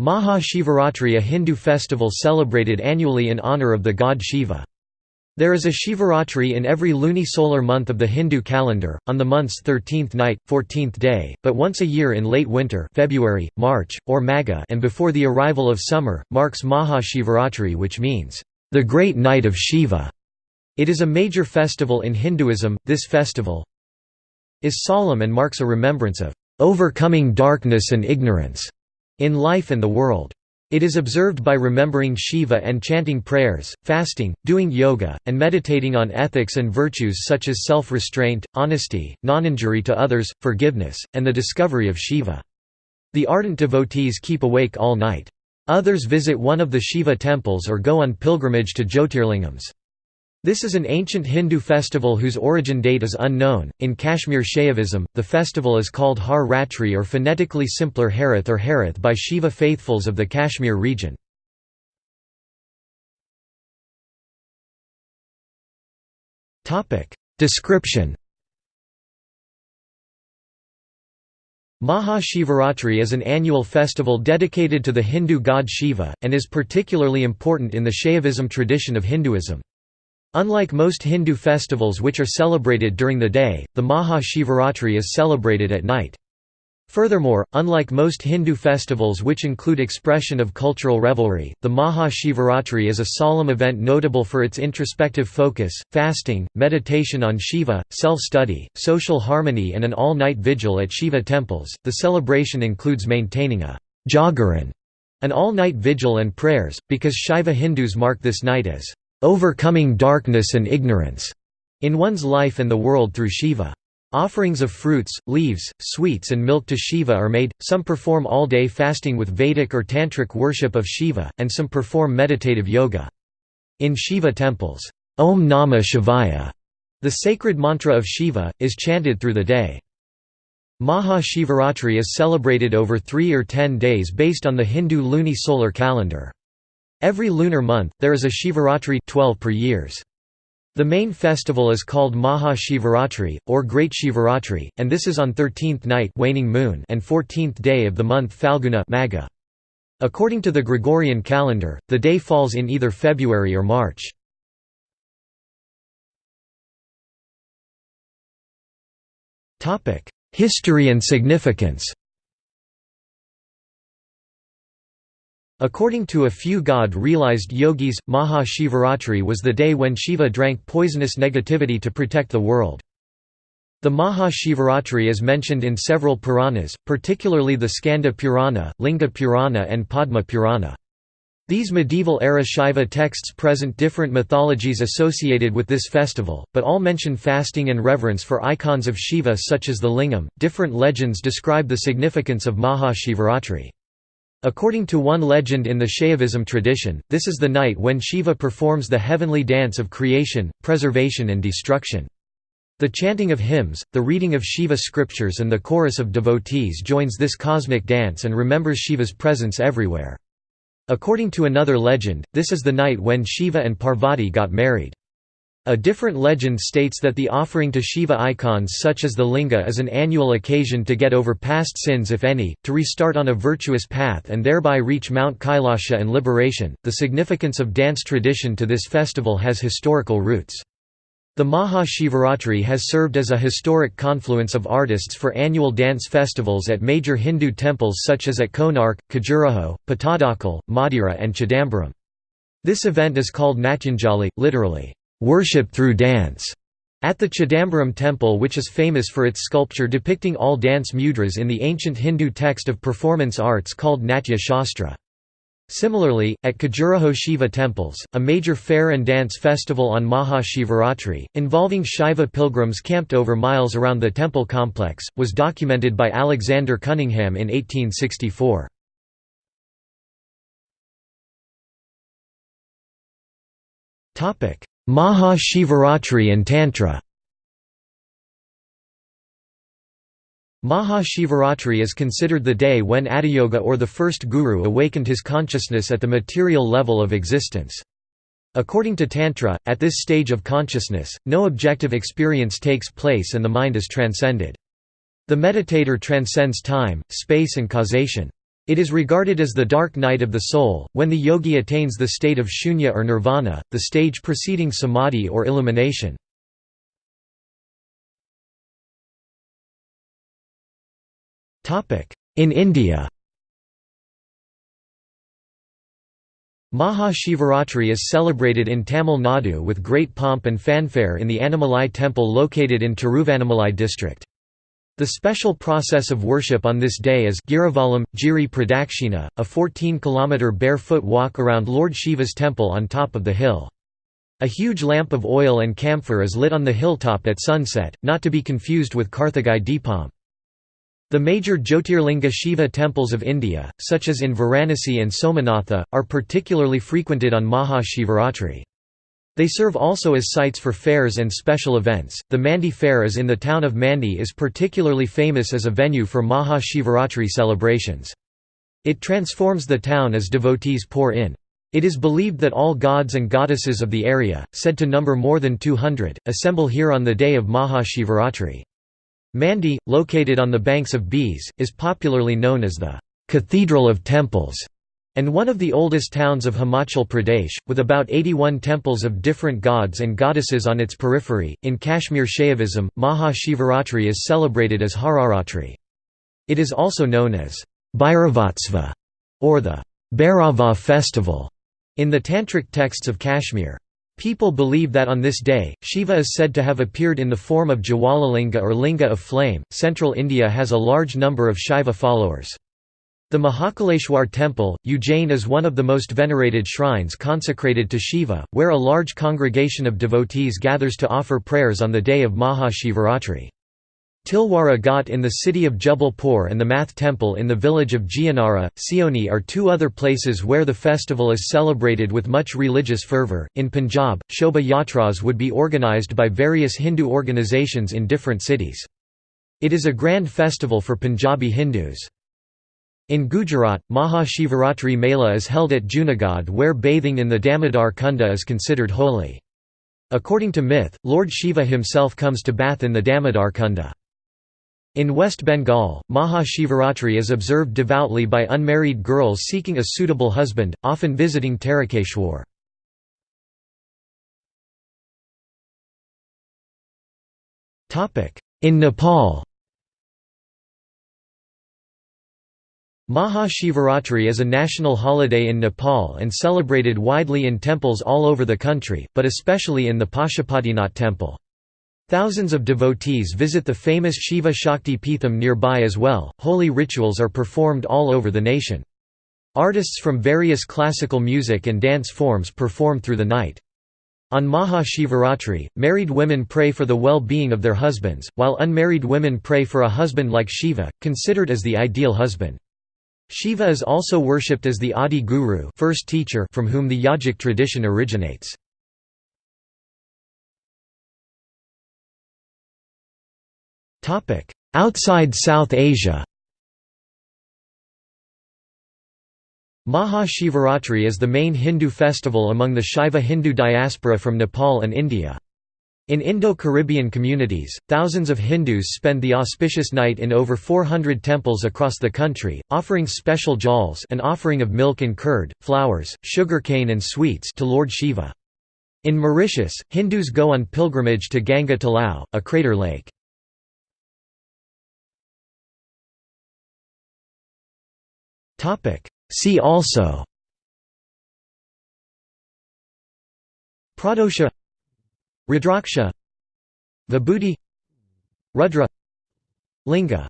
Maha Shivaratri a Hindu festival celebrated annually in honor of the god Shiva. There is a Shivaratri in every lunisolar month of the Hindu calendar, on the month's 13th night, 14th day, but once a year in late winter February, March, or Magha and before the arrival of summer, marks Maha Shivaratri which means, "...the great night of Shiva". It is a major festival in Hinduism. This festival is solemn and marks a remembrance of overcoming darkness and ignorance in life and the world. It is observed by remembering Shiva and chanting prayers, fasting, doing yoga, and meditating on ethics and virtues such as self-restraint, honesty, non-injury to others, forgiveness, and the discovery of Shiva. The ardent devotees keep awake all night. Others visit one of the Shiva temples or go on pilgrimage to Jyotirlingams. This is an ancient Hindu festival whose origin date is unknown. In Kashmir Shaivism, the festival is called Har Ratri or phonetically simpler Harith or Harith by Shiva faithfuls of the Kashmir region. Description Maha Shivaratri is an annual festival dedicated to the Hindu god Shiva, and is particularly important in the Shaivism tradition of Hinduism. Unlike most Hindu festivals which are celebrated during the day, the Maha Shivaratri is celebrated at night. Furthermore, unlike most Hindu festivals which include expression of cultural revelry, the Maha Shivaratri is a solemn event notable for its introspective focus, fasting, meditation on Shiva, self-study, social harmony and an all-night vigil at Shiva temples. The celebration includes maintaining a jagaran, an all-night vigil and prayers, because Shaiva Hindus mark this night as overcoming darkness and ignorance in one's life and the world through Shiva. Offerings of fruits, leaves, sweets and milk to Shiva are made, some perform all-day fasting with Vedic or Tantric worship of Shiva, and some perform meditative yoga. In Shiva temples, Om Namah Shivaya, the sacred mantra of Shiva, is chanted through the day. Maha Shivaratri is celebrated over three or ten days based on the Hindu luni-solar calendar. Every lunar month, there is a Shivaratri 12 per years. The main festival is called Maha Shivaratri, or Great Shivaratri, and this is on 13th night waning moon and 14th day of the month Falguna Magha. According to the Gregorian calendar, the day falls in either February or March. History and significance According to a few God-realized yogis, Maha Shivaratri was the day when Shiva drank poisonous negativity to protect the world. The Maha Shivaratri is mentioned in several Puranas, particularly the Skanda Purana, Linga Purana and Padma Purana. These medieval-era Shaiva texts present different mythologies associated with this festival, but all mention fasting and reverence for icons of Shiva such as the lingam. Different legends describe the significance of Maha Shivaratri. According to one legend in the Shaivism tradition, this is the night when Shiva performs the heavenly dance of creation, preservation and destruction. The chanting of hymns, the reading of Shiva scriptures and the chorus of devotees joins this cosmic dance and remembers Shiva's presence everywhere. According to another legend, this is the night when Shiva and Parvati got married. A different legend states that the offering to Shiva icons such as the linga is an annual occasion to get over past sins if any, to restart on a virtuous path and thereby reach Mount Kailasha and liberation. The significance of dance tradition to this festival has historical roots. The Maha Shivaratri has served as a historic confluence of artists for annual dance festivals at major Hindu temples such as at Konark, Khajuraho, Pattadakal, Madura and Chidambaram. This event is called Natyanjali, literally, worship through dance, at the Chidambaram temple which is famous for its sculpture depicting all dance mudras in the ancient Hindu text of performance arts called Natya Shastra. Similarly, at Khajuraho Shiva temples, a major fair and dance festival on Maha Shivaratri, involving Shiva pilgrims camped over miles around the temple complex, was documented by Alexander Cunningham in 1864. Maha Shivaratri and Tantra Maha Shivaratri is considered the day when Adiyoga or the first guru awakened his consciousness at the material level of existence. According to Tantra, at this stage of consciousness, no objective experience takes place and the mind is transcended. The meditator transcends time, space and causation. It is regarded as the dark night of the soul, when the yogi attains the state of shunya or nirvana, the stage preceding samadhi or illumination. In India Maha Shivaratri is celebrated in Tamil Nadu with great pomp and fanfare in the Annamalai temple located in Tiruvannamalai district. The special process of worship on this day is Girivalam, Giri Pradakshina, a 14-kilometre barefoot walk around Lord Shiva's temple on top of the hill. A huge lamp of oil and camphor is lit on the hilltop at sunset, not to be confused with Karthigai Deepam. The major Jyotirlinga Shiva temples of India, such as in Varanasi and Somanatha, are particularly frequented on Maha Shivaratri. They serve also as sites for fairs and special events. The Mandi Fair is in the town of Mandi is particularly famous as a venue for Maha Shivaratri celebrations. It transforms the town as devotees pour in. It is believed that all gods and goddesses of the area, said to number more than 200, assemble here on the day of Maha Shivaratri. Mandi, located on the banks of Beas, is popularly known as the «Cathedral of Temples» and one of the oldest towns of Himachal Pradesh, with about 81 temples of different gods and goddesses on its periphery. In Kashmir Shaivism, Maha Shivaratri is celebrated as Hararatri. It is also known as Bhairavotsava or the Bhairava festival in the tantric texts of Kashmir. People believe that on this day, Shiva is said to have appeared in the form of Jwalalinga or Linga of flame. Central India has a large number of Shiva followers. The Mahakaleshwar temple, Ujjain is one of the most venerated shrines consecrated to Shiva, where a large congregation of devotees gathers to offer prayers on the day of Maha Shivaratri. Tilwara Ghat in the city of Jabalpur and the Math Temple in the village of Gianara, Seoni are two other places where the festival is celebrated with much religious fervor. In Punjab, Shobha Yatras would be organized by various Hindu organizations in different cities. It is a grand festival for Punjabi Hindus. In Gujarat, Maha Shivaratri Mela is held at Junagadh where bathing in the Damodar Kunda is considered holy. According to myth, Lord Shiva himself comes to bath in the Damodar Kunda. In West Bengal, Maha Shivaratri is observed devoutly by unmarried girls seeking a suitable husband, often visiting Tarakeshwar. In Nepal Maha Shivaratri is a national holiday in Nepal and celebrated widely in temples all over the country, but especially in the Pashupatinath temple. Thousands of devotees visit the famous Shiva Shakti Peetham nearby as well. Holy rituals are performed all over the nation. Artists from various classical music and dance forms perform through the night. On Maha Shivaratri, married women pray for the well-being of their husbands, while unmarried women pray for a husband like Shiva, considered as the ideal husband. Shiva is also worshipped as the Adi Guru first teacher from whom the yogic tradition originates. Outside South Asia Maha Shivaratri is the main Hindu festival among the Shaiva Hindu diaspora from Nepal and India. In Indo-Caribbean communities, thousands of Hindus spend the auspicious night in over 400 temples across the country, offering special jals an offering of milk and curd, flowers, sugarcane and sweets to Lord Shiva. In Mauritius, Hindus go on pilgrimage to Ganga Talao, a crater lake. See also Pradosha Rudraksha Vibhuti Rudra Linga